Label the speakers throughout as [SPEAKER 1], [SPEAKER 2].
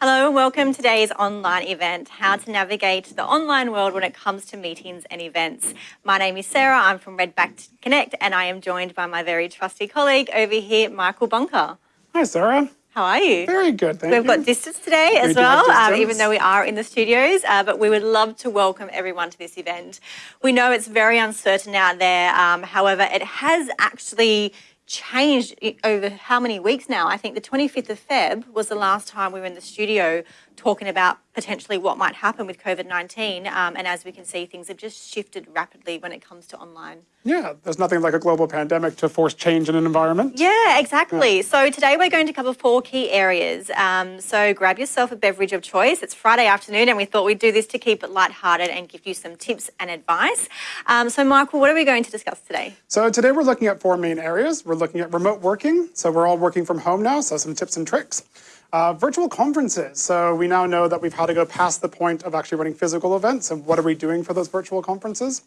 [SPEAKER 1] Hello and welcome to today's online event, How to Navigate the Online World When It Comes to Meetings and Events. My name is Sarah, I'm from Redback Connect and I am joined by my very trusty colleague over here, Michael Bunker.
[SPEAKER 2] Hi Sarah.
[SPEAKER 1] How are you?
[SPEAKER 2] Very good, thank
[SPEAKER 1] We've
[SPEAKER 2] you.
[SPEAKER 1] got distance today
[SPEAKER 2] We
[SPEAKER 1] as well, um, even though we are in the studios, uh, but we would love to welcome everyone to this event. We know it's very uncertain out there, um, however, it has actually changed over how many weeks now? I think the 25th of Feb was the last time we were in the studio talking about potentially what might happen with COVID-19. Um, and as we can see, things have just shifted rapidly when it comes to online.
[SPEAKER 2] Yeah, there's nothing like a global pandemic to force change in an environment.
[SPEAKER 1] Yeah, exactly. So today we're going to cover four key areas. Um, so grab yourself a beverage of choice. It's Friday afternoon, and we thought we'd do this to keep it lighthearted and give you some tips and advice. Um, so, Michael, what are we going to discuss today?
[SPEAKER 2] So today we're looking at four main areas. We're looking at remote working. So we're all working from home now, so some tips and tricks. Uh, virtual conferences. So we now know that we've had to go past the point of actually running physical events. And what are we doing for those virtual conferences?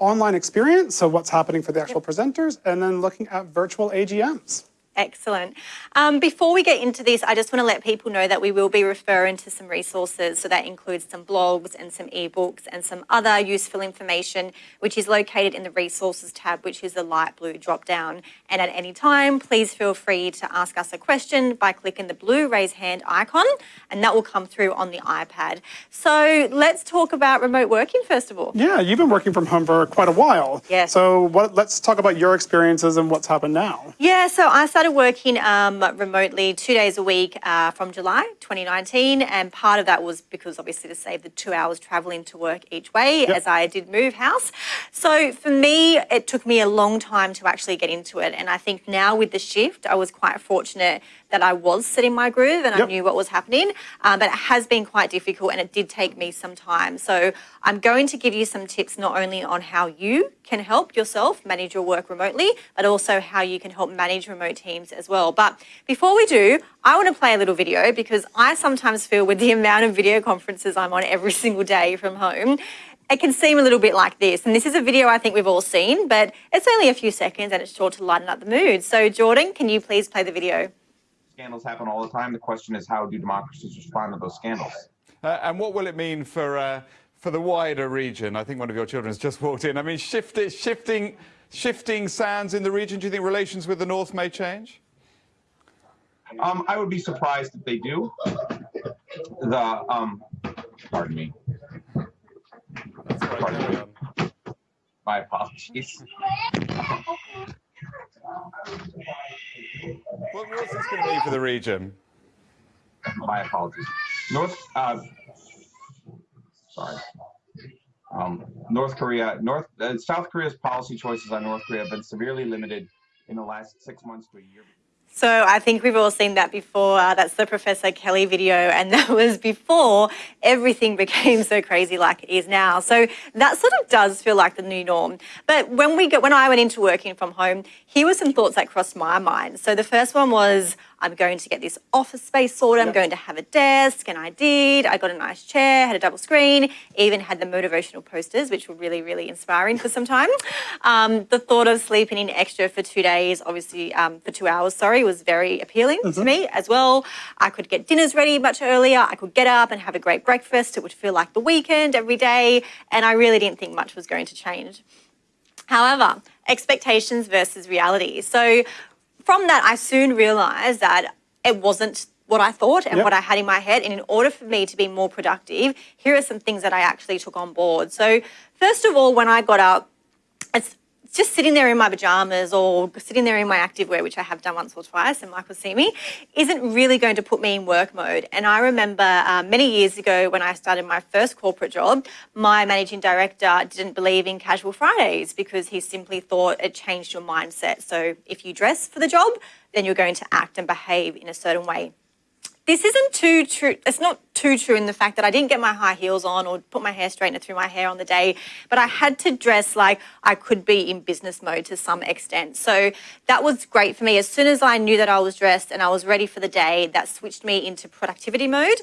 [SPEAKER 2] Online experience. So what's happening for the actual presenters? And then looking at virtual AGMs.
[SPEAKER 1] Excellent. Um, before we get into this, I just want to let people know that we will be referring to some resources. So that includes some blogs and some ebooks and some other useful information, which is located in the resources tab, which is the light blue drop down. And at any time, please feel free to ask us a question by clicking the blue raise hand icon, and that will come through on the iPad. So let's talk about remote working first of all.
[SPEAKER 2] Yeah, you've been working from home for quite a while.
[SPEAKER 1] Yes.
[SPEAKER 2] So what, let's talk about your experiences and what's happened now.
[SPEAKER 1] Yeah, so I started working um, remotely two days a week uh, from July 2019, and part of that was because obviously to save the two hours traveling to work each way as I did move house. So for me, it took me a long time to actually get into it, and I think now with the shift, I was quite fortunate that I was setting my groove and I knew what was happening, um, but it has been quite difficult and it did take me some time. So I'm going to give you some tips not only on how you can help yourself manage your work remotely, but also how you can help manage remote teams as well. But before we do, I want to play a little video because I sometimes feel with the amount of video conferences I'm on every single day from home, it can seem a little bit like this. And this is a video I think we've all seen, but it's only a few seconds and it's sure to lighten up the mood. So Jordan, can you please play the video?
[SPEAKER 3] Scandals happen all the time. The question is, how do democracies respond to those scandals?
[SPEAKER 4] Uh, and what will it mean for uh, for the wider region? I think one of your children has just walked in. I mean, shift, shifting shifting sands in the region. Do you think relations with the north may change?
[SPEAKER 3] Um, I would be surprised if they do. The um, pardon me,
[SPEAKER 4] That's quite carry on.
[SPEAKER 3] my apologies.
[SPEAKER 4] What, what's this going to mean for the region?
[SPEAKER 3] My apologies. North, uh, sorry. Um, North Korea, North, uh, South Korea's policy choices on North Korea have been severely limited in the last six months to a year.
[SPEAKER 1] So I think we've all seen that before. Uh, that's the Professor Kelly video, and that was before everything became so crazy like it is now. So that sort of does feel like the new norm. But when we get, when I went into working from home, here were some thoughts that crossed my mind. So the first one was, I'm going to get this office space sorted. I'm going to have a desk, and I did. I got a nice chair, had a double screen, even had the motivational posters, which were really, really inspiring for some time. Um, the thought of sleeping in extra for two days, obviously um, for two hours, sorry, was very appealing to me as well. I could get dinners ready much earlier. I could get up and have a great breakfast. It would feel like the weekend every day, and I really didn't think much was going to change. However, expectations versus reality. So from that, I soon realized that it wasn't what I thought and
[SPEAKER 2] Yep.
[SPEAKER 1] what I had in my head. And in order for me to be more productive, here are some things that I actually took on board. So, first of all, when I got up, it's just sitting there in my pajamas or sitting there in my activewear, which I have done once or twice, and Michael see me, isn't really going to put me in work mode. And I remember uh, many years ago when I started my first corporate job, my managing director didn't believe in casual Fridays because he simply thought it changed your mindset. So if you dress for the job, then you're going to act and behave in a certain way this isn't too true. It's not too true in the fact that I didn't get my high heels on or put my hair straightener through my hair on the day, but I had to dress like I could be in business mode to some extent. So that was great for me. As soon as I knew that I was dressed and I was ready for the day, that switched me into productivity mode.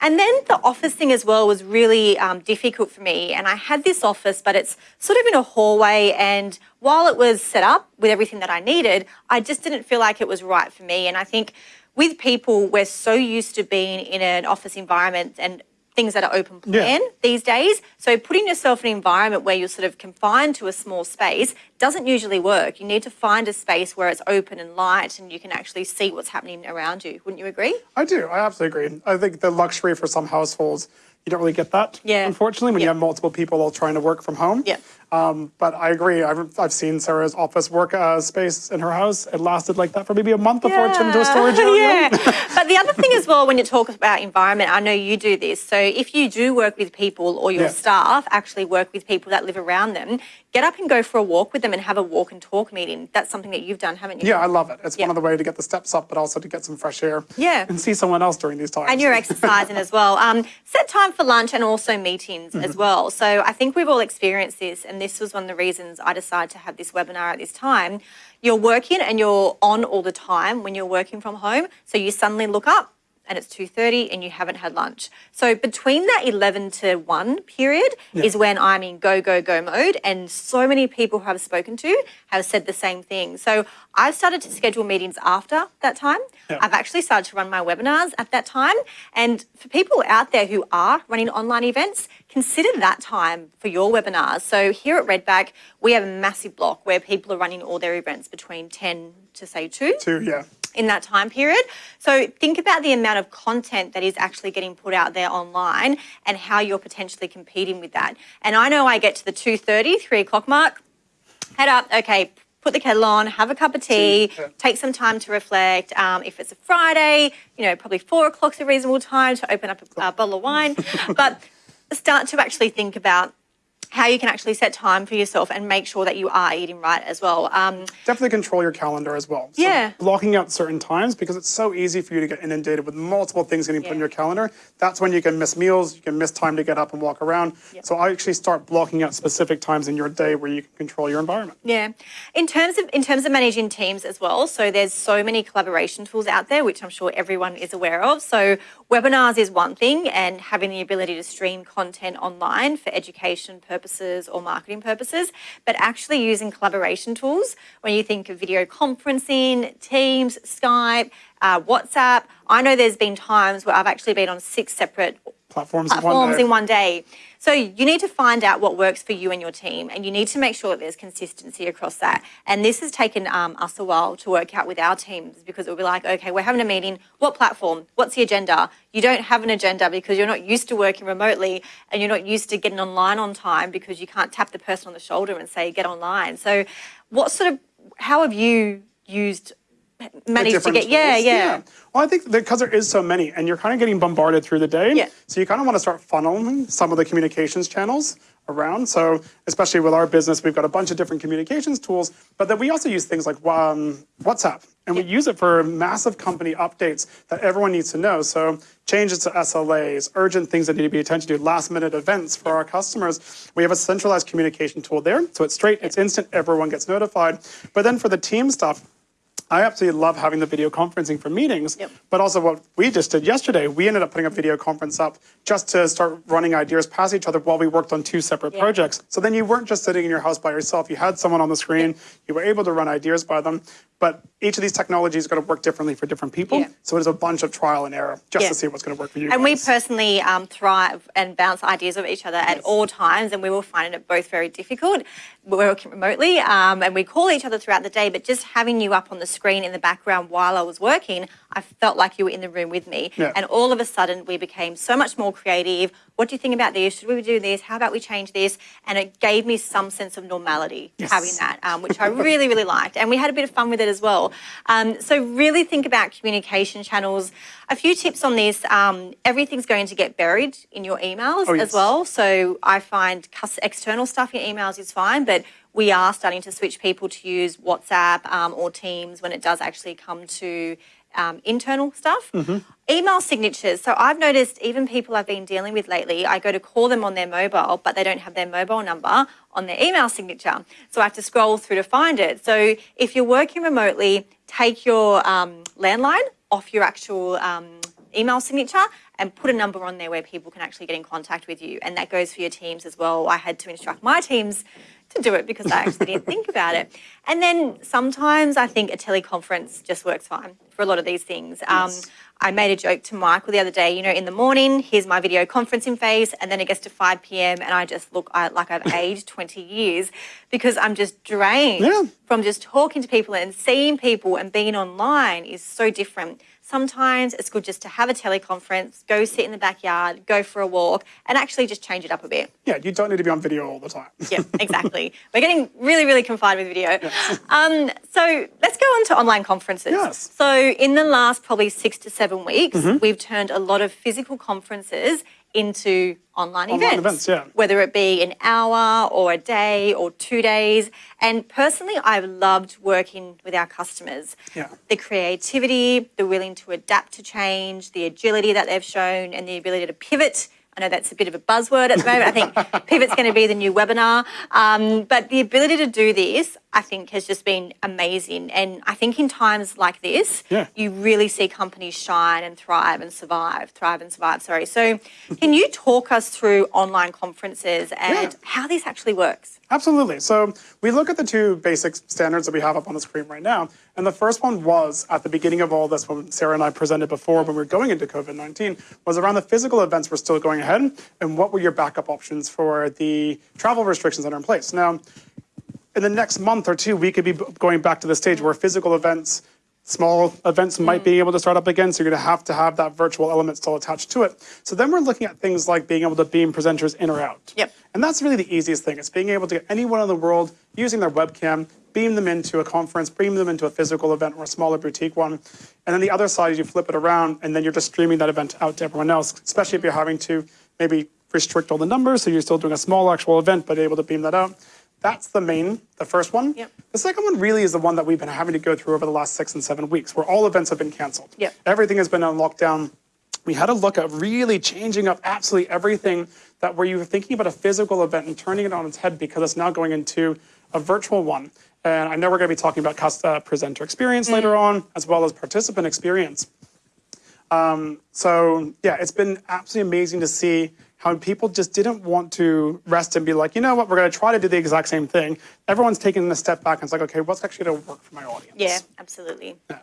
[SPEAKER 1] And then the office thing as well was really um, difficult for me. And I had this office, but it's sort of in a hallway. And while it was set up with everything that I needed, I just didn't feel like it was right for me. And I think with people, we're so used to being in an office environment and things that are open plan
[SPEAKER 2] Yeah.
[SPEAKER 1] these days. So putting yourself in an environment where you're sort of confined to a small space doesn't usually work. You need to find a space where it's open and light and you can actually see what's happening around you. Wouldn't you agree?
[SPEAKER 2] I do. I absolutely agree. I think the luxury for some households, you don't really get that.
[SPEAKER 1] Yeah.
[SPEAKER 2] Unfortunately, when you have multiple people all trying to work from home.
[SPEAKER 1] Yeah.
[SPEAKER 2] Um, but I agree. I've, I've seen Sarah's office work uh, space in her house. It lasted like that for maybe a month before it turned into a storage area.
[SPEAKER 1] yeah. but the other thing as well, when you talk about environment, I know you do this. So if you do work with people or your
[SPEAKER 2] Yeah.
[SPEAKER 1] staff actually work with people that live around them, get up and go for a walk with them and have a walk and talk meeting. That's something that you've done, haven't you?
[SPEAKER 2] Yeah, I love it. It's
[SPEAKER 1] Yeah.
[SPEAKER 2] one of the way to get the steps up, but also to get some fresh air.
[SPEAKER 1] Yeah.
[SPEAKER 2] And see someone else during these times.
[SPEAKER 1] And you're exercising as well. Um, set time for lunch and also meetings
[SPEAKER 2] Mm-hmm.
[SPEAKER 1] as well. So I think we've all experienced this, and this was one of the reasons I decided to have this webinar at this time. You're working and you're on all the time when you're working from home. So you suddenly look up and it's 2.30 and you haven't had lunch. So between that 11 to 1 period is when I'm in go, go, go mode. And so many people who I've spoken to have said the same thing. So I've started to schedule meetings after that time.
[SPEAKER 2] Yeah.
[SPEAKER 1] I've actually started to run my webinars at that time. And for people out there who are running online events, consider that time for your webinars. So here at Redback, we have a massive block where people are running all their events between 10 to say 2
[SPEAKER 2] Too, yeah.
[SPEAKER 1] In that time period. So think about the amount of content that is actually getting put out there online and how you're potentially competing with that. And I know I get to the 2.30, 3 o'clock mark, head up, okay, put the kettle on, have a cup of tea, take some time to reflect. Um, if it's a Friday, you know, probably four o'clock's a reasonable time to open up a, a bottle of wine. but start to actually think about how you can actually set time for yourself and make sure that you are eating right as well. Um,
[SPEAKER 2] Definitely control your calendar as well. So
[SPEAKER 1] Yeah.
[SPEAKER 2] Blocking out certain times because it's so easy for you to get inundated with multiple things getting put in your calendar. That's when you can miss meals, you can miss time to get up and walk around. So I actually start blocking out specific times in your day where you can control your environment.
[SPEAKER 1] Yeah. In terms of in terms of managing teams as well, so there's so many collaboration tools out there which I'm sure everyone is aware of. So webinars is one thing and having the ability to stream content online for education purposes or marketing purposes, but actually using collaboration tools when you think of video conferencing, Teams, Skype, uh, WhatsApp. I know there's been times where I've actually been on six separate
[SPEAKER 2] Platforms, in one
[SPEAKER 1] platforms
[SPEAKER 2] day.
[SPEAKER 1] in one day. So you need to find out what works for you and your team, and you need to make sure that there's consistency across that. And this has taken um, us a while to work out with our teams because it'll be like, okay, we're having a meeting. What platform? What's the agenda? You don't have an agenda because you're not used to working remotely, and you're not used to getting online on time because you can't tap the person on the shoulder and say get online. So, what sort of how have you used managed to get? Yeah,
[SPEAKER 2] tools.
[SPEAKER 1] yeah.
[SPEAKER 2] Well, I think because there is so many, and you're kind of getting bombarded through the day.
[SPEAKER 1] Yeah.
[SPEAKER 2] So you kind of want to start funneling some of the communications channels around. So especially with our business, we've got a bunch of different communications tools, but then we also use things like um, WhatsApp, and we use it for massive company updates that everyone needs to know. So changes to SLAs, urgent things that need to be attention to, last minute events for our customers. We have a centralized communication tool there. So it's straight, it's instant, everyone gets notified. But then for the team stuff, I absolutely love having the video conferencing for meetings,
[SPEAKER 1] Yep.
[SPEAKER 2] but also what we just did yesterday, we ended up putting a video conference up just to start running ideas past each other while we worked on two separate
[SPEAKER 1] Yeah.
[SPEAKER 2] projects. So then you weren't just sitting in your house by yourself, you had someone on the screen, you were able to run ideas by them, but each of these technologies is going to work differently for different people.
[SPEAKER 1] Yeah.
[SPEAKER 2] So it is a bunch of trial and error just
[SPEAKER 1] Yeah.
[SPEAKER 2] to see what's going to work for you.
[SPEAKER 1] And we personally um, thrive and bounce ideas off each other at all times, and we were finding it both very difficult. We're working remotely, um, and we call each other throughout the day, but just having you up on the screen in the background while I was working, I felt like you were in the room with me.
[SPEAKER 2] Yeah.
[SPEAKER 1] And all of a sudden, we became so much more creative. What do you think about this? Should we do this? How about we change this? And it gave me some sense of normality
[SPEAKER 2] Yes.
[SPEAKER 1] having that, um, which I really, really liked. And we had a bit of fun with it as well. Um, so, really think about communication channels. A few tips on this um, everything's going to get buried in your emails
[SPEAKER 2] Oh, yes.
[SPEAKER 1] as well. So, I find external stuff in emails is fine, but we are starting to switch people to use WhatsApp um, or Teams when it does actually come to um, internal stuff. Email signatures. So I've noticed even people I've been dealing with lately, I go to call them on their mobile, but they don't have their mobile number on their email signature. So I have to scroll through to find it. So if you're working remotely, take your um, landline off your actual um, email signature and put a number on there where people can actually get in contact with you. And that goes for your teams as well. I had to instruct my teams to do it because I actually didn't think about it. And then sometimes I think a teleconference just works fine for a lot of these things. Um, I made a joke to Michael the other day, you know, in the morning, here's my video conferencing face, and then it gets to 5 p.m. and I just look I, like I've aged 20 years because I'm just drained
[SPEAKER 2] Yeah.
[SPEAKER 1] from just talking to people and seeing people and being online is so different. Sometimes it's good just to have a teleconference, go sit in the backyard, go for a walk, and actually just change it up a bit.
[SPEAKER 2] Yeah, you don't need to be on video all the time.
[SPEAKER 1] Yeah, exactly. We're getting really, really confined with video. Um, so let's go on to online conferences.
[SPEAKER 2] Yes.
[SPEAKER 1] So in the last probably six to seven weeks, we've turned a lot of physical conferences into online,
[SPEAKER 2] Online
[SPEAKER 1] events.
[SPEAKER 2] events, yeah.
[SPEAKER 1] Whether it be an hour or a day or two days. And personally, I've loved working with our customers.
[SPEAKER 2] Yeah.
[SPEAKER 1] The creativity, the willing to adapt to change, the agility that they've shown, and the ability to pivot. I know that's a bit of a buzzword at the moment. I think pivot's going to be the new webinar. Um, but the ability to do this, I think, has just been amazing. And I think in times like this,
[SPEAKER 2] Yeah.
[SPEAKER 1] you really see companies shine and thrive and survive, thrive and survive. Sorry. So, can you talk us through online conferences and
[SPEAKER 2] Yeah.
[SPEAKER 1] how this actually works?
[SPEAKER 2] Absolutely. So we look at the two basic standards that we have up on the screen right now. And the first one was at the beginning of all this, when Sarah and I presented before when we were going into COVID 19, was around the physical events were still going ahead and what were your backup options for the travel restrictions that are in place. Now, in the next month or two, we could be going back to the stage where physical events, small events might be able to start up again. So you're going to have to have that virtual element still attached to it. So then we're looking at things like being able to beam presenters in or out.
[SPEAKER 1] Yep.
[SPEAKER 2] And that's really the easiest thing. It's being able to get anyone in the world using their webcam, beam them into a conference, beam them into a physical event or a smaller boutique one. And then the other side you flip it around and then you're just streaming that event out to everyone else, especially if you're having to maybe restrict all the numbers. So you're still doing a small actual event, but able to beam that out. That's the main, the first one.
[SPEAKER 1] Yep.
[SPEAKER 2] The second one really is the one that we've been having to go through over the last six and seven weeks, where all events have been canceled.
[SPEAKER 1] Yep.
[SPEAKER 2] Everything has been on lockdown. We had to look at really changing up absolutely everything that where you were thinking about a physical event and turning it on its head because it's now going into a virtual one. And I know we're going to be talking about uh, presenter experience later on, as well as participant experience. Um, so yeah, it's been absolutely amazing to see how people just didn't want to rest and be like, you know what, we're going to try to do the exact same thing. Everyone's taking a step back and it's like, okay, what's actually going to work for my audience?
[SPEAKER 1] Yeah, absolutely.
[SPEAKER 2] Yeah.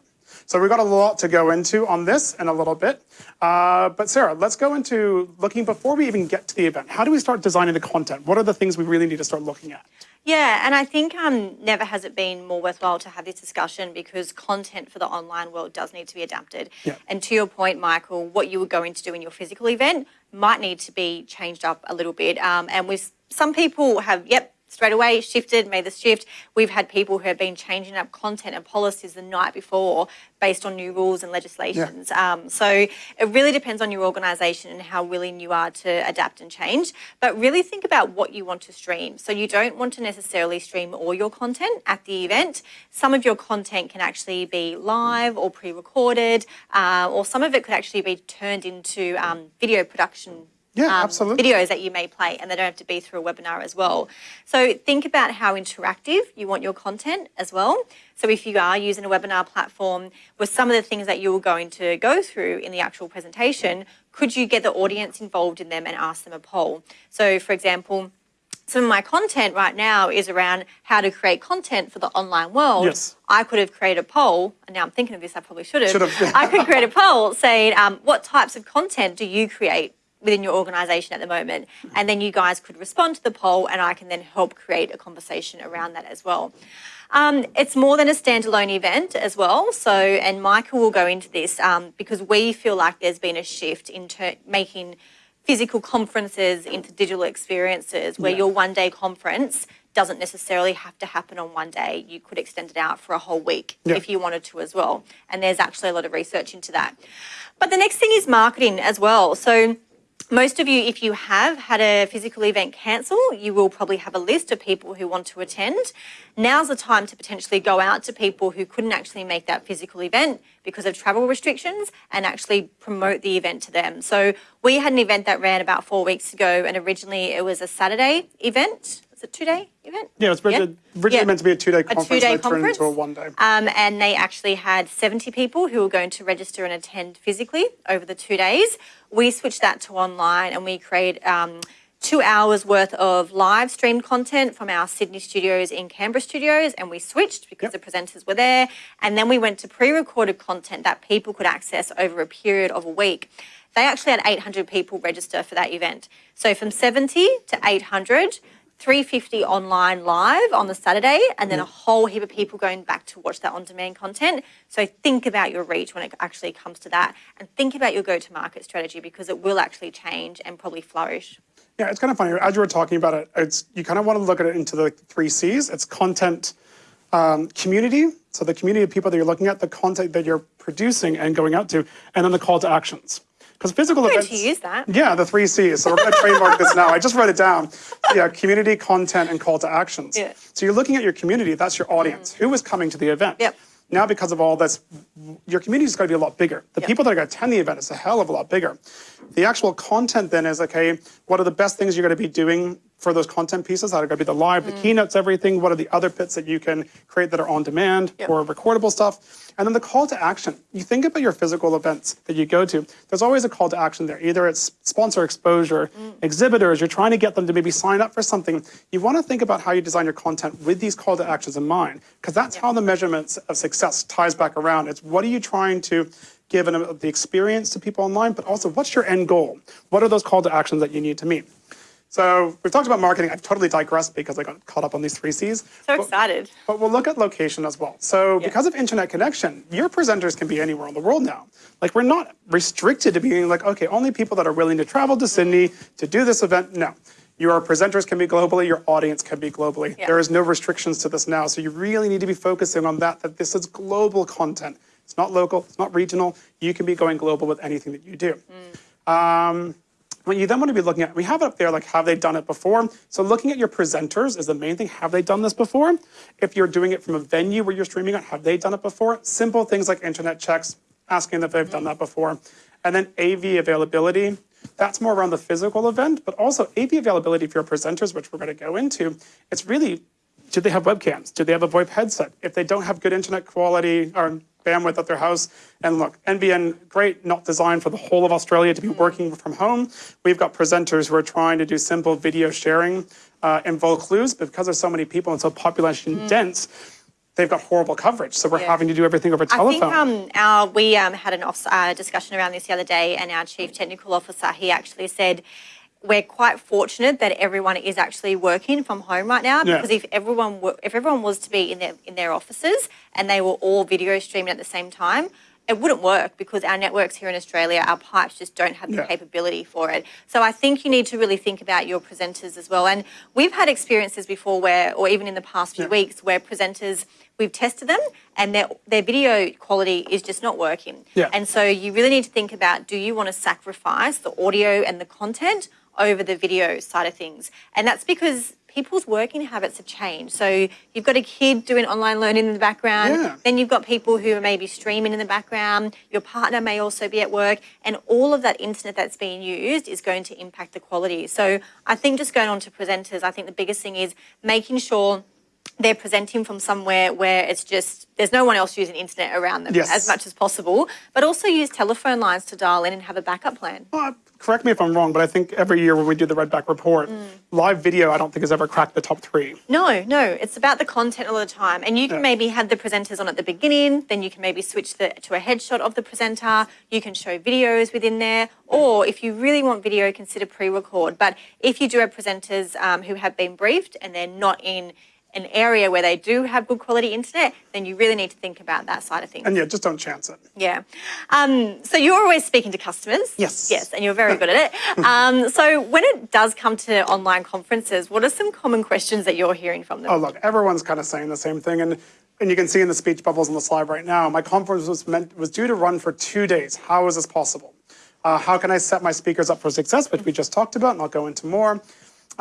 [SPEAKER 2] So we've got a lot to go into on this in a little bit. Uh, but Sarah, let's go into looking before we even get to the event. How do we start designing the content? What are the things we really need to start looking at?
[SPEAKER 1] Yeah, and I think um, never has it been more worthwhile to have this discussion because content for the online world does need to be adapted.
[SPEAKER 2] Yeah.
[SPEAKER 1] And to your point, Michael, what you were going to do in your physical event might need to be changed up a little bit. Um, and with some people have, yep, straight away shifted, made the shift. We've had people who have been changing up content and policies the night before based on new rules and legislations. Um, so it really depends on your organisation and how willing you are to adapt and change. But really think about what you want to stream. So you don't want to necessarily stream all your content at the event. Some of your content can actually be live or pre-recorded, uh, or some of it could actually be turned into um, video production
[SPEAKER 2] Yeah,
[SPEAKER 1] um,
[SPEAKER 2] absolutely.
[SPEAKER 1] videos that you may play, and they don't have to be through a webinar as well. So think about how interactive you want your content as well. So if you are using a webinar platform, with some of the things that you're going to go through in the actual presentation, could you get the audience involved in them and ask them a poll? So for example, some of my content right now is around how to create content for the online world.
[SPEAKER 2] Yes.
[SPEAKER 1] I could have created a poll, and now I'm thinking of this, I probably should have.
[SPEAKER 2] Should have.
[SPEAKER 1] I could create a poll saying, um, what types of content do you create within your organization at the moment? And then you guys could respond to the poll, and I can then help create a conversation around that as well. Um, it's more than a standalone event as well. So, and Michael will go into this um, because we feel like there's been a shift in making physical conferences into digital experiences where
[SPEAKER 2] Yeah.
[SPEAKER 1] your one day conference doesn't necessarily have to happen on one day. You could extend it out for a whole week
[SPEAKER 2] Yeah.
[SPEAKER 1] if you wanted to as well. And there's actually a lot of research into that. But the next thing is marketing as well. So most of you, if you have had a physical event cancel, you will probably have a list of people who want to attend. Now's the time to potentially go out to people who couldn't actually make that physical event because of travel restrictions and actually promote the event to them. So we had an event that ran about four weeks ago, and originally it was a Saturday event. It's a two-day event.
[SPEAKER 2] Yeah, it's originally, originally
[SPEAKER 1] Yeah.
[SPEAKER 2] meant to be a two-day conference.
[SPEAKER 1] A
[SPEAKER 2] conference.
[SPEAKER 1] two-day conference.
[SPEAKER 2] into a one-day.
[SPEAKER 1] Um, and they actually had 70 people who were going to register and attend physically over the two days. We switched that to online and we created um, two hours worth of live streamed content from our Sydney studios in Canberra studios. And we switched because
[SPEAKER 2] Yep.
[SPEAKER 1] the presenters were there. And then we went to pre recorded content that people could access over a period of a week. They actually had 800 people register for that event. So from 70 to 800, 350 online live on the Saturday, and then a whole heap of people going back to watch that on demand content. So think about your reach when it actually comes to that, and think about your go to market strategy because it will actually change and probably flourish.
[SPEAKER 2] Yeah, it's kind of funny. As you were talking about it, it's you kind of want to look at it into the three C's. It's content, um, community. So the community of people that you're looking at, the content that you're producing and going out to, and then the call to actions. Because physical
[SPEAKER 1] going
[SPEAKER 2] events.
[SPEAKER 1] to use that.
[SPEAKER 2] Yeah, the three C's. So we're going to trademark this now. I just wrote it down. Yeah, community, content, and call to actions.
[SPEAKER 1] Yeah.
[SPEAKER 2] So you're looking at your community. That's your audience. Mm. Who is coming to the event?
[SPEAKER 1] Yep.
[SPEAKER 2] Now, because of all this, your community is going to be a lot bigger. The
[SPEAKER 1] Yep.
[SPEAKER 2] people that are going to attend the event is a hell of a lot bigger. The actual content then is okay. What are the best things you're going to be doing for those content pieces that are going to be the live,
[SPEAKER 1] Mm.
[SPEAKER 2] the keynotes, everything? What are the other bits that you can create that are on demand
[SPEAKER 1] Yep.
[SPEAKER 2] or recordable stuff? And then the call to action. You think about your physical events that you go to. There's always a call to action there. Either it's sponsor exposure,
[SPEAKER 1] Mm.
[SPEAKER 2] exhibitors. You're trying to get them to maybe sign up for something. You want to think about how you design your content with these call to actions in mind, because that's how the measurements of success ties back around. It's what are you trying to give an, the experience to people online, but also what's your end goal? What are those call to actions that you need to meet? So we've talked about marketing. I've totally digressed because I got caught up on these three C's.
[SPEAKER 1] So
[SPEAKER 2] But-
[SPEAKER 1] excited.
[SPEAKER 2] but we'll look at location as well. So because of internet connection, your presenters can be anywhere in the world now. Like we're not restricted to being like, okay, only people that are willing to travel to Sydney to do this event. No. Your presenters can be globally, your audience can be globally.
[SPEAKER 1] Yeah.
[SPEAKER 2] There is no restrictions to this now. So you really need to be focusing on that, that this is global content. It's not local, it's not regional. You can be going global with anything that you do. Um, what you then want to be looking at, we have it up there like, have they done it before? So looking at your presenters is the main thing. Have they done this before? If you're doing it from a venue where you're streaming it, have they done it before? Simple things like internet checks, asking if they've done that before. And then AV availability. That's more around the physical event, but also AV availability for your presenters, which we're going to go into. It's really do they have webcams? Do they have a VoIP headset? If they don't have good internet quality or bandwidth at their house, and look, NBN, great, not designed for the whole of Australia to be working from home. We've got presenters who are trying to do simple video sharing uh, in Vaucluse, but because there's so many people and so population dense, they've got horrible coverage. So we're
[SPEAKER 1] Yeah.
[SPEAKER 2] having to do everything over telephone.
[SPEAKER 1] I think um, our we um, had an off, uh, discussion around this the other day, and our chief technical officer he actually said we're quite fortunate that everyone is actually working from home right now
[SPEAKER 2] Yeah.
[SPEAKER 1] because if everyone were, if everyone was to be in their in their offices and they were all video streaming at the same time. It wouldn't work because our networks here in Australia, our pipes just don't have the
[SPEAKER 2] Yeah.
[SPEAKER 1] capability for it. So I think you need to really think about your presenters as well. And we've had experiences before where, or even in the past few
[SPEAKER 2] Yeah.
[SPEAKER 1] weeks, where presenters we've tested them and their their video quality is just not working.
[SPEAKER 2] Yeah.
[SPEAKER 1] And so you really need to think about do you want to sacrifice the audio and the content over the video side of things? And that's because people's working habits have changed. So you've got a kid doing online learning in the background,
[SPEAKER 2] Yeah.
[SPEAKER 1] then you've got people who are maybe streaming in the background, your partner may also be at work, and all of that internet that's being used is going to impact the quality. So I think just going on to presenters, I think the biggest thing is making sure they're presenting from somewhere where it's just there's no one else using internet around them
[SPEAKER 2] Yes.
[SPEAKER 1] as much as possible, but also use telephone lines to dial in and have a backup plan.
[SPEAKER 2] Correct me if I'm wrong, but I think every year when we do the Redback report,
[SPEAKER 1] Mm.
[SPEAKER 2] live video I don't think has ever cracked the top three.
[SPEAKER 1] No, no, it's about the content all the time. And you can
[SPEAKER 2] Yeah.
[SPEAKER 1] maybe have the presenters on at the beginning, then you can maybe switch the, to a headshot of the presenter. You can show videos within there. Or if you really want video, consider pre record. But if you do have presenters um, who have been briefed and they're not in an area where they do have good quality internet, then you really need to think about that side of things.
[SPEAKER 2] And yeah, just don't chance it.
[SPEAKER 1] Yeah. Um, so you're always speaking to customers.
[SPEAKER 2] Yes.
[SPEAKER 1] Yes, and you're very good at it. Um, so when it does come to online conferences, what are some common questions that you're hearing from them?
[SPEAKER 2] Oh, look, everyone's kind of saying the same thing. And, and you can see in the speech bubbles on the slide right now, my conference was meant was due to run for two days. How is this possible? Uh, how can I set my speakers up for success, which we just talked about, and I'll go into more.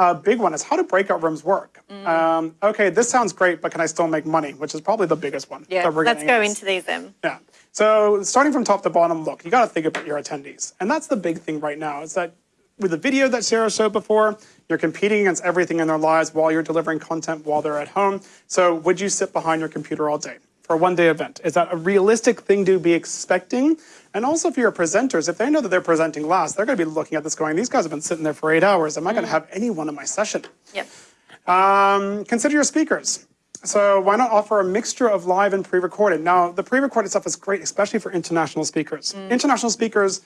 [SPEAKER 2] Uh, big one is how do breakout rooms work? Um, okay, this sounds great, but can I still make money? Which is probably the biggest one.
[SPEAKER 1] yeah, let's go into these then.
[SPEAKER 2] Yeah. So starting from top to bottom, look, you got to think about your attendees, and that's the big thing right now. Is that with the video that Sarah showed before, you're competing against everything in their lives while you're delivering content while they're at home. So would you sit behind your computer all day for a one-day event? Is that a realistic thing to be expecting? And also for your presenters, if they know that they're presenting last, they're going to be looking at this going, these guys have been sitting there for eight hours. Am I going to have anyone in my session?
[SPEAKER 1] Yep.
[SPEAKER 2] Um, consider your speakers. So why not offer a mixture of live and pre-recorded? Now, the pre-recorded stuff is great, especially for international speakers. International speakers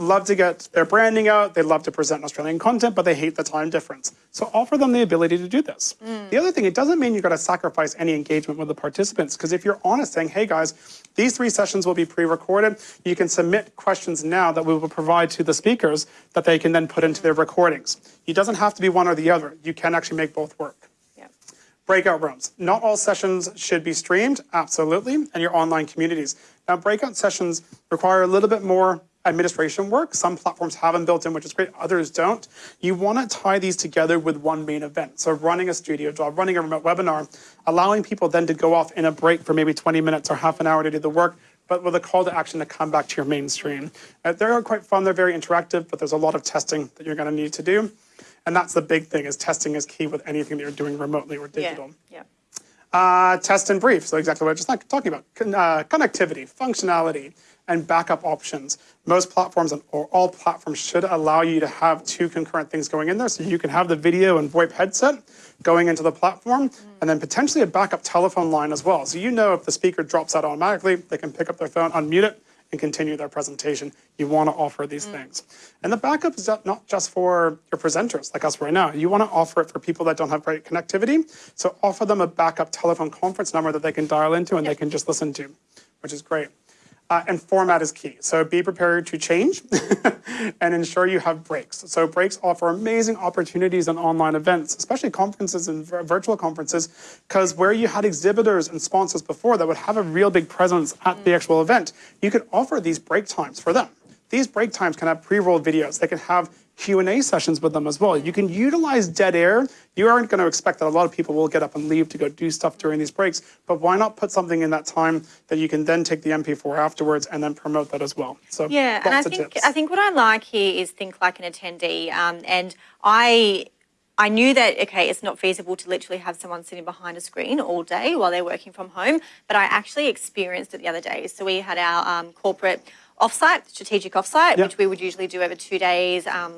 [SPEAKER 2] love to get their branding out, they love to present Australian content, but they hate the time difference. So offer them the ability to do this. Mm. The other thing, it doesn't mean you've got to sacrifice any engagement with the participants, because if you're honest saying, hey guys, these three sessions will be pre-recorded, you can submit questions now that we will provide to the speakers that they can then put into their recordings. It doesn't have to be one or the other. You can actually make both work. Breakout rooms. Not all sessions should be streamed, absolutely, and your online communities. Now, breakout sessions require a little bit more administration work. Some platforms have them built in, which is great, others don't. You want to tie these together with one main event. So running a studio job, running a remote webinar, allowing people then to go off in a break for maybe 20 minutes or half an hour to do the work, but with a call to action to come back to your mainstream. Uh, they're quite fun, they're very interactive, but there's a lot of testing that you're going to need to do. And that's the big thing is testing is key with anything that you're doing remotely or digital.
[SPEAKER 1] Yeah.
[SPEAKER 2] Uh, test and brief, so exactly what I was just talking about. Con- uh, connectivity, functionality, and backup options. Most platforms and or all platforms should allow you to have two concurrent things going in there, so you can have the video and VoIP headset going into the platform, and then potentially a backup telephone line as well. So you know if the speaker drops out automatically, they can pick up their phone, unmute it, and continue their presentation. You want to offer these mm. things. And the backup is not just for your presenters like us right now. You want to offer it for people that don't have great connectivity. So offer them a backup telephone conference number that they can dial into and they can just listen to, which is great. Uh, and format is key. So be prepared to change and ensure you have breaks. So breaks offer amazing opportunities on online events, especially conferences and virtual conferences, because where you had exhibitors and sponsors before that would have a real big presence at the actual event, you could offer these break times for them. These break times can have pre-rolled videos. They can have Q&A sessions with them as well. You can utilize dead air. You aren't going to expect that a lot of people will get up and leave to go do stuff during these breaks, but why not put something in that time that you can then take the MP4 afterwards and then promote that as well. So
[SPEAKER 1] Yeah, and I think
[SPEAKER 2] tips.
[SPEAKER 1] I think what I like here is think like an attendee, um, and I. I knew that okay, it's not feasible to literally have someone sitting behind a screen all day while they're working from home, but I actually experienced it the other day. So we had our um, corporate offsite, strategic offsite,
[SPEAKER 2] Yep.
[SPEAKER 1] which we would usually do over two days um,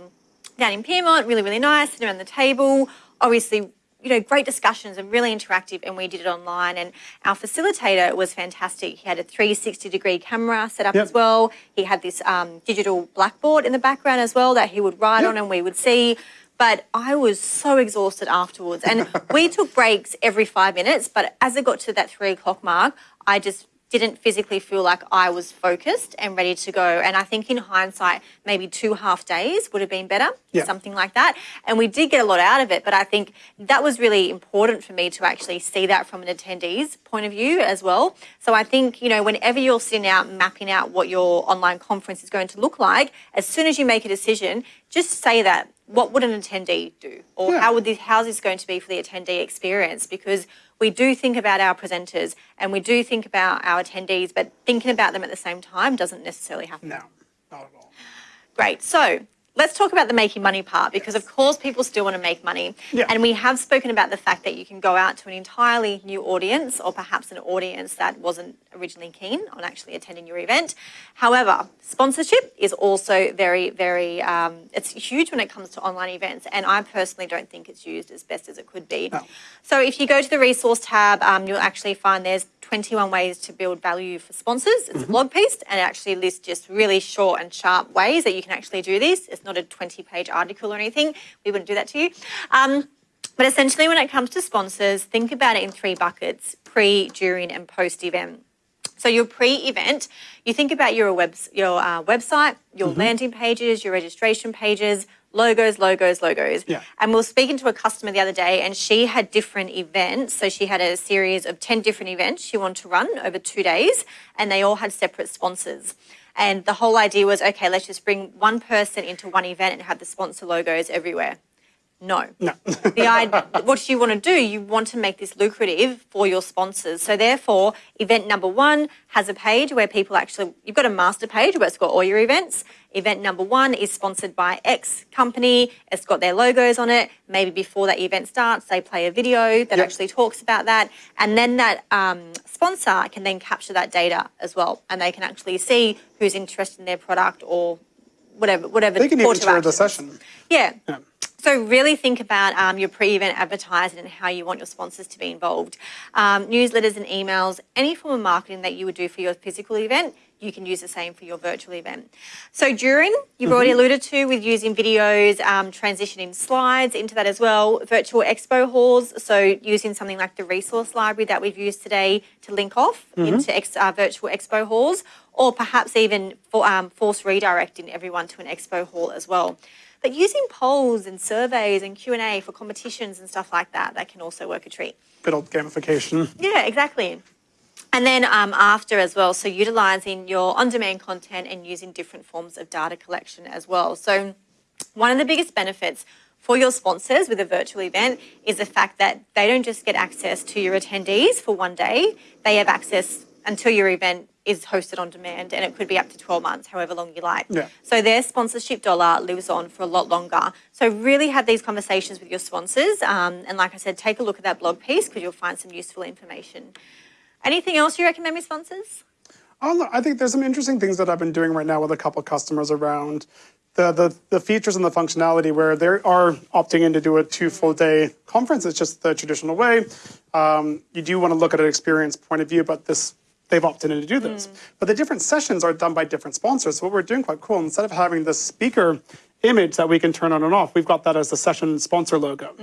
[SPEAKER 1] down in Pyrmont. Really, really nice, sitting around the table. Obviously, you know, great discussions and really interactive. And we did it online. And our facilitator was fantastic. He had a 360 degree camera set up
[SPEAKER 2] Yep.
[SPEAKER 1] as well. He had this um, digital blackboard in the background as well that he would write
[SPEAKER 2] Yep.
[SPEAKER 1] on and we would see. But I was so exhausted afterwards. And we took breaks every five minutes. But as it got to that three o'clock mark, I just didn't physically feel like I was focused and ready to go. And I think in hindsight, maybe two half days would have been better,
[SPEAKER 2] Yeah.
[SPEAKER 1] something like that. And we did get a lot out of it. But I think that was really important for me to actually see that from an attendee's point of view as well. So I think, you know, whenever you're sitting out mapping out what your online conference is going to look like, as soon as you make a decision, just say that. What would an attendee do? Or
[SPEAKER 2] Yeah.
[SPEAKER 1] how would this, how's this going to be for the attendee experience? Because we do think about our presenters and we do think about our attendees, but thinking about them at the same time doesn't necessarily happen.
[SPEAKER 2] no, not at all.
[SPEAKER 1] Great. So let's talk about the making money part because, of course, people still want to make money.
[SPEAKER 2] Yeah.
[SPEAKER 1] And we have spoken about the fact that you can go out to an entirely new audience or perhaps an audience that wasn't originally keen on actually attending your event. However, sponsorship is also very, very, um, it's huge when it comes to online events. And I personally don't think it's used as best as it could be.
[SPEAKER 2] No.
[SPEAKER 1] So if you go to the resource tab, um, you'll actually find there's 21 ways to build value for sponsors. It's a blog piece and it actually lists just really short and sharp ways that you can actually do this. It's not a 20 page article or anything. We wouldn't do that to you. Um, but essentially, when it comes to sponsors, think about it in three buckets pre, during, and post event. So your pre-event, you think about your web, your uh, website, your
[SPEAKER 2] Mm-hmm.
[SPEAKER 1] landing pages, your registration pages, logos, logos, logos.
[SPEAKER 2] Yeah.
[SPEAKER 1] And we were speaking to a customer the other day, and she had different events. So she had a series of ten different events she wanted to run over two days, and they all had separate sponsors. And the whole idea was, okay, let's just bring one person into one event and have the sponsor logos everywhere No.
[SPEAKER 2] No.
[SPEAKER 1] the idea, what you want to do, you want to make this lucrative for your sponsors. So therefore, event number one has a page where people actually, you've got a master page where it's got all your events. Event number one is sponsored by X company. It's got their logos on it. Maybe before that event starts, they play a video that
[SPEAKER 2] Yep.
[SPEAKER 1] actually talks about that. And then that um, sponsor can then capture that data as well. And they can actually see who's interested in their product or whatever, whatever.
[SPEAKER 2] They can even share the session.
[SPEAKER 1] Yeah.
[SPEAKER 2] Yeah.
[SPEAKER 1] So really think about um, your pre-event advertising and how you want your sponsors to be involved. Um, newsletters and emails, any form of marketing that you would do for your physical event, you can use the same for your virtual event. So during, you've already alluded to with using videos, um, transitioning slides into that as well. Virtual expo halls, so using something like the resource library that we've used today to link off into ex- uh, virtual expo halls, or perhaps even for, um, force redirecting everyone to an expo hall as well. But using polls and surveys and Q&A for competitions and stuff like that, that can also work a treat.
[SPEAKER 2] Good old gamification.
[SPEAKER 1] Yeah, exactly. And then um, after as well, so utilizing your on-demand content and using different forms of data collection as well. So one of the biggest benefits for your sponsors with a virtual event is the fact that they don't just get access to your attendees for one day, they have access until your event is hosted on demand and it could be up to 12 months, however long you like.
[SPEAKER 2] Yeah.
[SPEAKER 1] So their sponsorship dollar lives on for a lot longer. So really have these conversations with your sponsors. Um, and like I said, take a look at that blog piece because you'll find some useful information. Anything else you recommend with sponsors?
[SPEAKER 2] Oh, I think there's some interesting things that I've been doing right now with a couple of customers around the, the, the features and the functionality where they are opting in to do a two full day conference. It's just the traditional way. Um, you do want to look at an experience point of view, but this they've opted in to do this. Mm. But the different sessions are done by different sponsors. So what we're doing quite cool, instead of having the speaker image that we can turn on and off, we've got that as the session sponsor logo.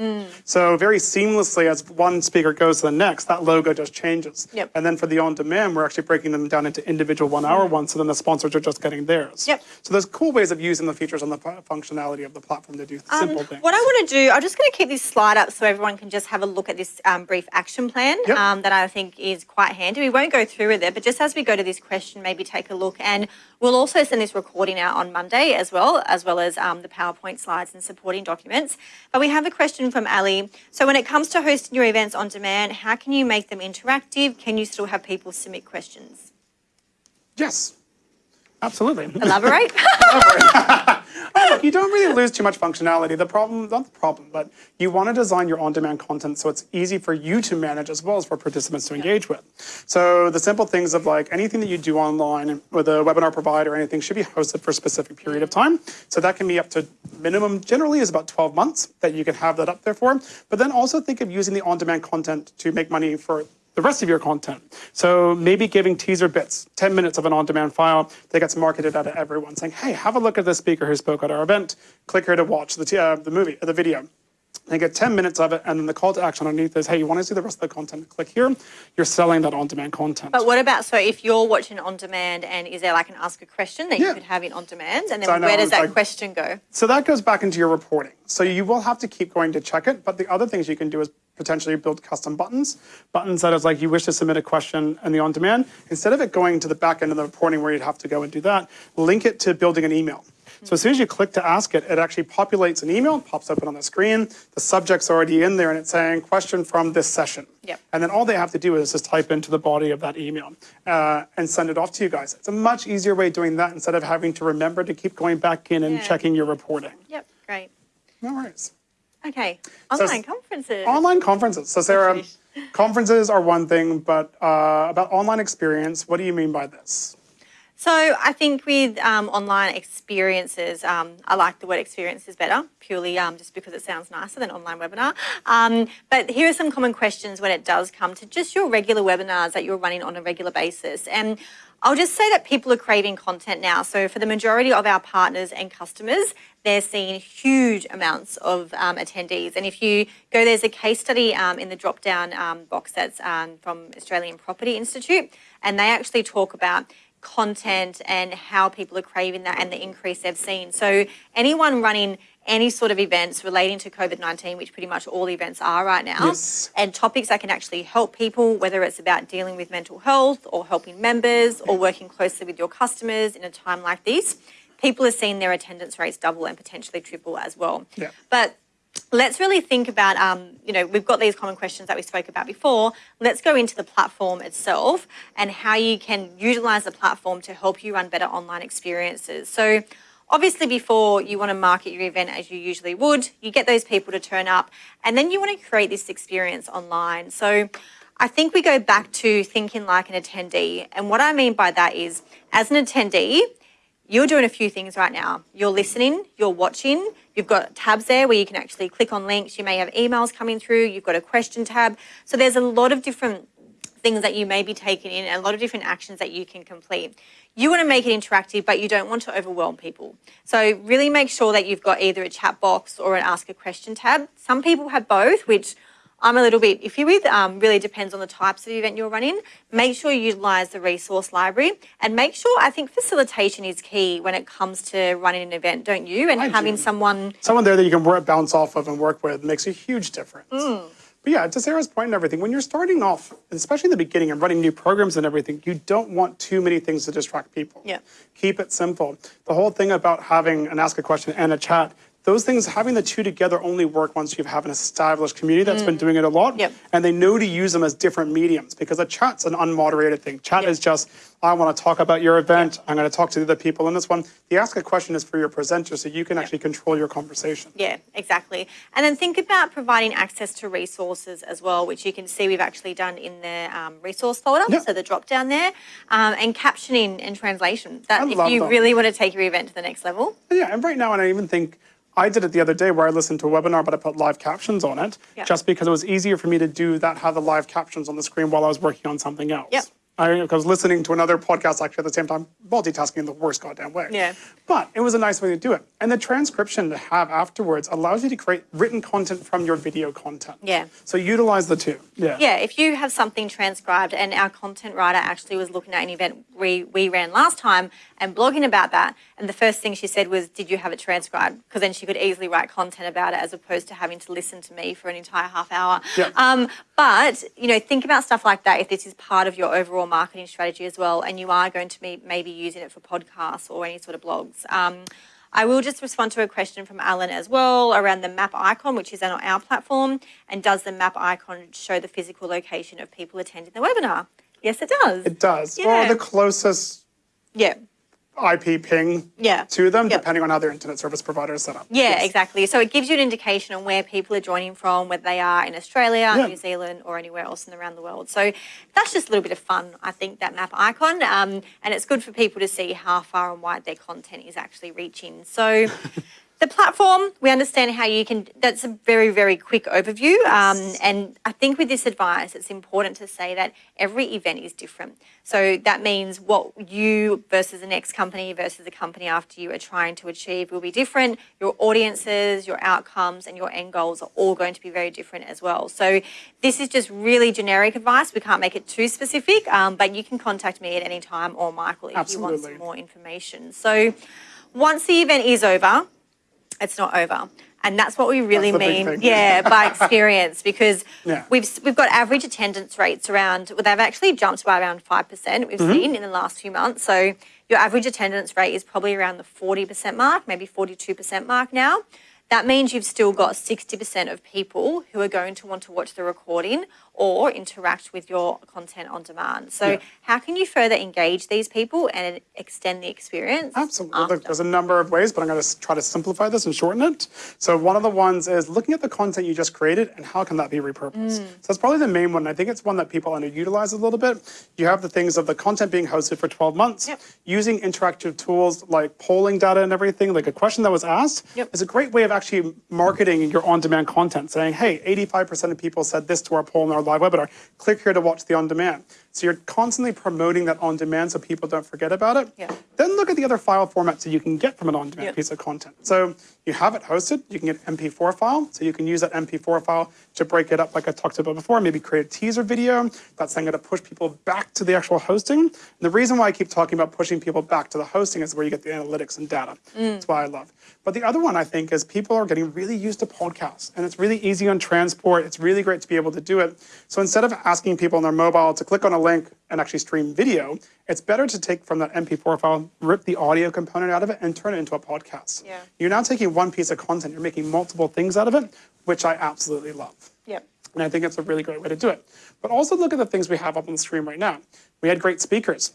[SPEAKER 2] So very seamlessly as one speaker goes to the next, that logo just changes.
[SPEAKER 1] Yep.
[SPEAKER 2] And then for the on-demand, we're actually breaking them down into individual one-hour ones, so then the sponsors are just getting theirs.
[SPEAKER 1] Yep.
[SPEAKER 2] So there's cool ways of using the features and the functionality of the platform to do simple things.
[SPEAKER 1] Um, What I want to do, I'm just going to keep this slide up so everyone can just have a look at this um, brief action plan
[SPEAKER 2] Yep.
[SPEAKER 1] um, that I think is quite handy. We won't go through with it, but just as we go to this question, maybe take a look. And we'll also send this recording out on Monday as well, as well as um, Um, the PowerPoint slides and supporting documents. But we have a question from Ali. So when it comes to hosting your events on demand, how can you make them interactive? Can you still have people submit questions?
[SPEAKER 2] yes. Absolutely.
[SPEAKER 1] Elaborate.
[SPEAKER 2] Oh, look, you don't really lose too much functionality. The problem, not the problem, but you want to design your on-demand content so it's easy for you to manage as well as for participants to engage with. So the simple things of like anything that you do online with a webinar provider or anything should be hosted for a specific period of time. So that can be up to minimum generally is about 12 months that you can have that up there for. But then also think of using the on-demand content to make money for the rest of your content. So maybe giving teaser bits, 10 minutes of an on-demand file that gets marketed out to everyone, saying, hey, have a look at this speaker who spoke at our event. Click here to watch the, uh, the movie, uh, the video. They get 10 minutes of it, and then the call to action underneath is, hey, you want to see the rest of the content? Click here. You're selling that on-demand content.
[SPEAKER 1] But what about so if you're watching on demand and is there like an ask a question that
[SPEAKER 2] Yeah.
[SPEAKER 1] you could have in on demand and
[SPEAKER 2] So
[SPEAKER 1] then
[SPEAKER 2] know
[SPEAKER 1] where does that
[SPEAKER 2] like-
[SPEAKER 1] question go?
[SPEAKER 2] So that goes back into your reporting. So you will have to keep going to check it, but the other things you can do is potentially build custom buttons. Buttons that is like you wish to submit a question in the on-demand, instead of it going to the back end of the reporting where you'd have to go and do that, link it to building an email. So as soon as you click to ask it, it actually populates an email, pops open on the screen. The subject's already in there, and it's saying question from this session.
[SPEAKER 1] Yep.
[SPEAKER 2] And then all they have to do is just type into the body of that email uh, and send it off to you guys. It's a much easier way of doing that instead of having to remember to keep going back in and
[SPEAKER 1] Yeah.
[SPEAKER 2] checking your reporting.
[SPEAKER 1] Yep, great.
[SPEAKER 2] No worries.
[SPEAKER 1] Okay, online
[SPEAKER 2] s-
[SPEAKER 1] conferences.
[SPEAKER 2] Online conferences. So Sarah, conferences are one thing, but uh, about online experience, what do you mean by this?
[SPEAKER 1] So I think with um, online experiences, um, I like the word experiences better, purely um, just because it sounds nicer than online webinar. Um, but here are some common questions when it does come to just your regular webinars that you're running on a regular basis. And I'll just say that people are craving content now. So for the majority of our partners and customers, they're seeing huge amounts of um, attendees. And if you go, there's a case study um, in the drop down um, box that's um, from Australian Property Institute, and they actually talk about content and how people are craving that and the increase they've seen. So anyone running any sort of events relating to COVID-19, which pretty much all the events are right now,
[SPEAKER 2] Yes.
[SPEAKER 1] and topics that can actually help people, whether it's about dealing with mental health or helping members or working closely with your customers in a time like this, people are seeing their attendance rates double and potentially triple as well.
[SPEAKER 2] Yeah.
[SPEAKER 1] But let's really think about, um, you know, we've got these common questions that we spoke about before. Let's go into the platform itself and how you can utilize the platform to help you run better online experiences. So, obviously, before you want to market your event as you usually would, you get those people to turn up and then you want to create this experience online. So, I think we go back to thinking like an attendee. And what I mean by that is, as an attendee, you're doing a few things right now. You're listening, you're watching, you've got tabs there where you can actually click on links. You may have emails coming through, you've got a question tab. So there's a lot of different things that you may be taking in, and a lot of different actions that you can complete. You want to make it interactive, but you don't want to overwhelm people. So really make sure that you've got either a chat box or an ask a question tab. Some people have both, which I'm a little bit iffy with. Um, really depends on the types of event you're running. Make sure you utilize the resource library and make sure, I think facilitation is key when it comes to running an event, don't you? And
[SPEAKER 2] I
[SPEAKER 1] having
[SPEAKER 2] do.
[SPEAKER 1] someone,
[SPEAKER 2] Someone there that you can work, bounce off of and work with makes a huge difference.
[SPEAKER 1] Mm.
[SPEAKER 2] But yeah, to Sarah's point and everything, when you're starting off, especially in the beginning and running new programs and everything, you don't want too many things to distract people.
[SPEAKER 1] Yeah.
[SPEAKER 2] Keep it simple. The whole thing about having an ask a question and a chat, those things, having the two together only work once you have an established community that's been doing it a lot.
[SPEAKER 1] Mm. Yep.
[SPEAKER 2] And they know to use them as different mediums because a chat's an unmoderated thing. Chat
[SPEAKER 1] Yep.
[SPEAKER 2] is just, I want to talk about your event. I'm going to talk to the other people in this one. The ask a question is for your presenter so you can actually control your conversation.
[SPEAKER 1] yeah, exactly. And then think about providing access to resources as well, which you can see we've actually done in the um, resource folder.
[SPEAKER 2] Yep.
[SPEAKER 1] So the drop down there, um, and captioning and translation. That
[SPEAKER 2] I
[SPEAKER 1] if you
[SPEAKER 2] that.
[SPEAKER 1] really want to take your event to the next level.
[SPEAKER 2] Yeah, and right now, and I even think I did it the other day where I listened to a webinar, but I put live captions on it
[SPEAKER 1] Yeah.
[SPEAKER 2] just because it was easier for me to do that, have the live captions on the screen while I was working on something else.
[SPEAKER 1] Yep.
[SPEAKER 2] I, I was listening to another podcast actually at the same time, multitasking in the worst goddamn way.
[SPEAKER 1] Yeah.
[SPEAKER 2] But it was a nice way to do it. And the transcription to have afterwards allows you to create written content from your video content.
[SPEAKER 1] Yeah.
[SPEAKER 2] So utilize the two. Yeah.
[SPEAKER 1] Yeah, if you have something transcribed, and our content writer actually was looking at an event we, we ran last time and blogging about that, and the first thing she said was, Did you have it transcribed? Because then she could easily write content about it as opposed to having to listen to me for an entire half hour.
[SPEAKER 2] Yeah.
[SPEAKER 1] Um, but, you know, think about stuff like that if this is part of your overall marketing strategy as well, and you are going to be maybe using it for podcasts or any sort of blogs. Um, I will just respond to a question from Alan as well around the map icon, which is on our platform. And does the map icon show the physical location of people attending the webinar? Yes, it does.
[SPEAKER 2] It does.
[SPEAKER 1] Yeah.
[SPEAKER 2] Or the closest
[SPEAKER 1] yeah.
[SPEAKER 2] IP ping
[SPEAKER 1] Yeah.
[SPEAKER 2] to them,
[SPEAKER 1] Yep.
[SPEAKER 2] depending on how their internet service provider is set up.
[SPEAKER 1] Yeah,
[SPEAKER 2] Yes.
[SPEAKER 1] exactly. So it gives you an indication on where people are joining from, whether they are in Australia,
[SPEAKER 2] Yeah.
[SPEAKER 1] New Zealand, or anywhere else in around the world. So that's just a little bit of fun, I think, that map icon. Um, and it's good for people to see how far and wide their content is actually reaching. So the platform, we understand how you can, that's a very, very quick overview. Um, and I think with this advice, it's important to say that every event is different. So that means what you versus the next company versus the company after you are trying to achieve will be different. Your audiences, your outcomes, and your end goals are all going to be very different as well. So this is just really generic advice. We can't make it too specific, um, but you can contact me at any time or Michael if you want some more information. So once the event is over, it's not over. And that's what we really
[SPEAKER 2] That's the big
[SPEAKER 1] mean, yeah, by experience, because
[SPEAKER 2] Yeah.
[SPEAKER 1] we've we've got average attendance rates around. Well, they've actually jumped by around five percent. We've
[SPEAKER 2] Mm-hmm.
[SPEAKER 1] seen in the last few months. So your average attendance rate is probably around the forty percent mark, maybe forty-two percent mark now. That means you've still got sixty percent of people who are going to want to watch the recording or interact with your content on demand. So
[SPEAKER 2] Yeah.
[SPEAKER 1] how can you further engage these people and extend the experience?
[SPEAKER 2] Absolutely.
[SPEAKER 1] After?
[SPEAKER 2] there's a number of ways, but I'm going to try to simplify this and shorten it. So one of the ones is looking at the content you just created and how can that be repurposed.
[SPEAKER 1] Mm.
[SPEAKER 2] So that's probably the main one. I think it's one that people underutilize a little bit. You have the things of the content being hosted for 12 months,
[SPEAKER 1] Yep.
[SPEAKER 2] using interactive tools like polling data and everything, like a question that was asked
[SPEAKER 1] Yep.
[SPEAKER 2] is a great way of actually marketing your on-demand content, saying, hey, 85% of people said this to our poll in our live webinar. Click here to watch the on-demand. So you're constantly promoting that on-demand so people don't forget about it.
[SPEAKER 1] Yeah.
[SPEAKER 2] Then look at the other file formats that you can get from an on-demand
[SPEAKER 1] Yep.
[SPEAKER 2] piece of content. So you have it hosted, you can get an MP4 file, so you can use that MP4 file to break it up like I talked about before, maybe create a teaser video that's then going to push people back to the actual hosting. And the reason why I keep talking about pushing people back to the hosting is where you get the analytics and data. Mm. That's why I love. But the other one I think is people are getting really used to podcasts and it's really easy on transport. It's really great to be able to do it. So instead of asking people on their mobile to click on a link link and actually stream video, it's better to take from that MP4 file, rip the audio component out of it, and turn it into a podcast.
[SPEAKER 1] Yeah.
[SPEAKER 2] You're now taking one piece of content, you're making multiple things out of it, which I absolutely love.
[SPEAKER 1] Yep.
[SPEAKER 2] And I think it's a really great way to do it. But also look at the things we have up on the screen right now. We had great speakers.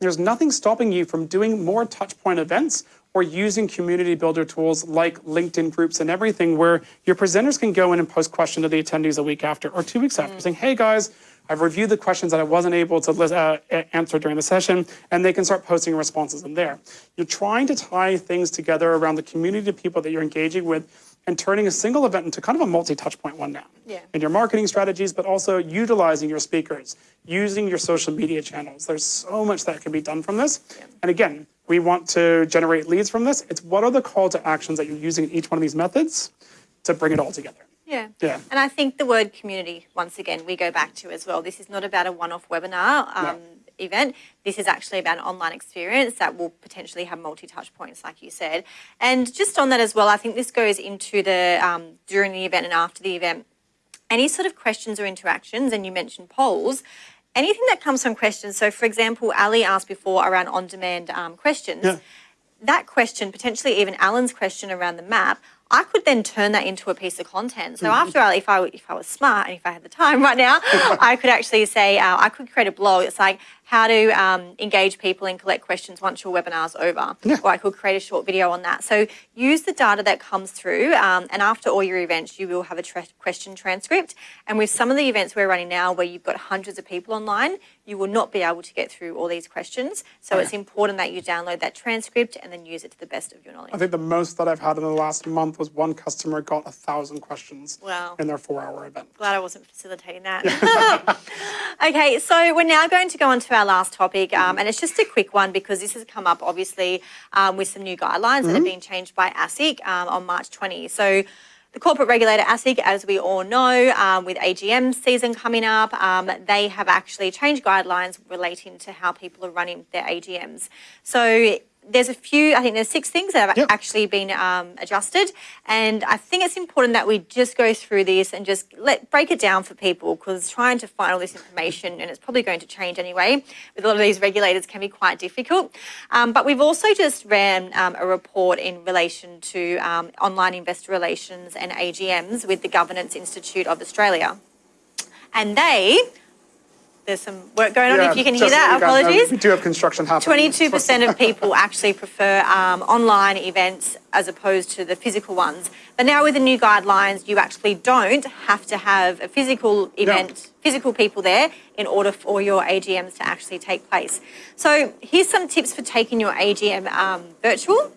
[SPEAKER 2] There's nothing stopping you from doing more touchpoint events or using community builder tools like LinkedIn groups and everything where your presenters can go in and post questions to the attendees a week after or two weeks after mm. saying, hey guys, I've reviewed the questions that I wasn't able to uh, answer during the session, and they can start posting responses in there. You're trying to tie things together around the community of people that you're engaging with and turning a single event into kind of a multi-touch point one now.
[SPEAKER 1] Yeah.
[SPEAKER 2] In your marketing strategies, but also utilizing your speakers, using your social media channels. There's so much that can be done from this. Yeah. And again, we want to generate leads from this. It's what are the call to actions that you're using in each one of these methods to bring it all together.
[SPEAKER 1] Yeah.
[SPEAKER 2] Yeah.
[SPEAKER 1] And I think the word community, once again, we go back to as well. This is not about a one off webinar um, event. This is actually about an online experience that will potentially have multi touch points, like you said. And just on that as well, I think this goes into the um, during the event and after the event. Any sort of questions or interactions, and you mentioned polls. Anything that comes from questions. So, for example, Ali asked before around on demand um, questions
[SPEAKER 2] Yeah.
[SPEAKER 1] that question, potentially even Alan's question around the map, I could then turn that into a piece of content. So after all, if I if I was smart and if I had the time right now, I could actually say uh, I could create a blog. It's like how to um, engage people and collect questions once your webinar's over, Yeah. or I could create a short video on that. So use the data that comes through, um, and after all your events, you will have a tra- question transcript. And with some of the events we're running now, where you've got hundreds of people online, you will not be able to get through all these questions. So it's important that you download that transcript and then use it to the best of your knowledge.
[SPEAKER 2] I think the most that I've had in the last month was one customer got a thousand questions
[SPEAKER 1] Wow.
[SPEAKER 2] in their four hour event.
[SPEAKER 1] Glad I wasn't facilitating that. okay, so we're now going to go on to our last topic, um, and it's just a quick one because this has come up obviously um, with some new guidelines that have been changed by ASIC um, on March 20. So the corporate regulator ASIC, as we all know, um, with AGM season coming up, um, they have actually changed guidelines relating to how people are running their AGMs. So there's a few, I think there's six things that have
[SPEAKER 2] Yep.
[SPEAKER 1] actually been um, adjusted. And I think it's important that we just go through this and just let break it down for people because trying to find all this information, and it's probably going to change anyway, with a lot of these regulators can be quite difficult. Um, but we've also just ran um, a report in relation to um, online investor relations and AGMs with the Governance Institute of Australia. And they, there's some work going on if you can hear that,
[SPEAKER 2] you guys know,
[SPEAKER 1] apologies.
[SPEAKER 2] We do have construction happening.
[SPEAKER 1] 22% of people actually prefer um, online events as opposed to the physical ones. But now with the new guidelines, you actually don't have to have a physical event, physical people there in order for your AGMs to actually take place. So here's some tips for taking your AGM um, virtual.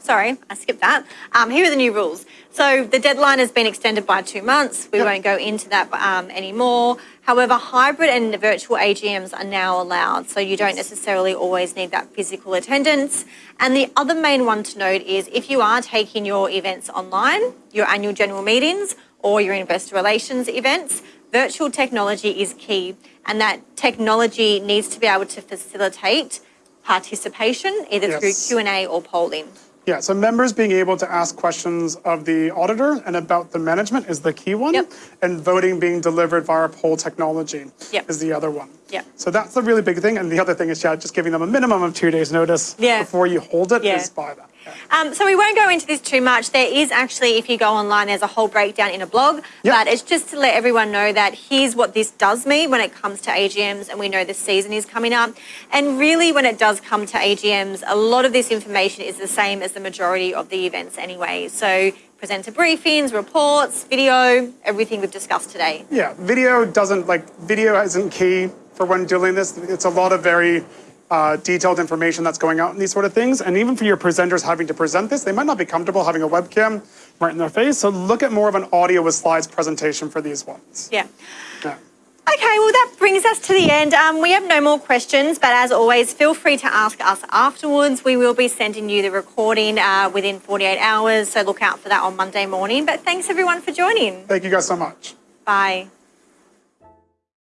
[SPEAKER 1] Sorry, I skipped that. Um, here are the new rules. So the deadline has been extended by two months. We
[SPEAKER 2] Yep.
[SPEAKER 1] won't go into that um, anymore. However, hybrid and virtual AGMs are now allowed, so you don't necessarily always need that physical attendance. And the other main one to note is if you are taking your events online, your annual general meetings, or your investor relations events, virtual technology is key, and that technology needs to be able to facilitate participation either
[SPEAKER 2] Yes.
[SPEAKER 1] through Q&A or polling.
[SPEAKER 2] Yeah, so members being able to ask questions of the auditor and about the management is the key one.
[SPEAKER 1] Yep.
[SPEAKER 2] And voting being delivered via poll technology
[SPEAKER 1] Yep.
[SPEAKER 2] is the other one.
[SPEAKER 1] Yeah.
[SPEAKER 2] So that's the really big thing. And the other thing is, yeah, just giving them a minimum of two days notice
[SPEAKER 1] Yeah.
[SPEAKER 2] before you hold it
[SPEAKER 1] Yeah.
[SPEAKER 2] by that.
[SPEAKER 1] Um, so we won't go into this too much. There is actually, if you go online, there's a whole breakdown in a blog.
[SPEAKER 2] Yep.
[SPEAKER 1] But it's just to let everyone know that here's what this does mean when it comes to AGMs, and we know the season is coming up. And really, when it does come to AGMs, a lot of this information is the same as the majority of the events anyway. So presenter briefings, reports, video, everything we've discussed today.
[SPEAKER 2] Yeah, video doesn't like video isn't key for when doing this. It's a lot of very uh, detailed information that's going out in these sort of things. And even for your presenters having to present this, they might not be comfortable having a webcam right in their face. So look at more of an audio with slides presentation for these ones.
[SPEAKER 1] Yeah.
[SPEAKER 2] Yeah.
[SPEAKER 1] Okay, well, that brings us to the end. Um, we have no more questions, but as always, feel free to ask us afterwards. We will be sending you the recording uh, within 48 hours, so look out for that on Monday morning. But thanks everyone for joining.
[SPEAKER 2] Thank you guys so much.
[SPEAKER 1] Bye.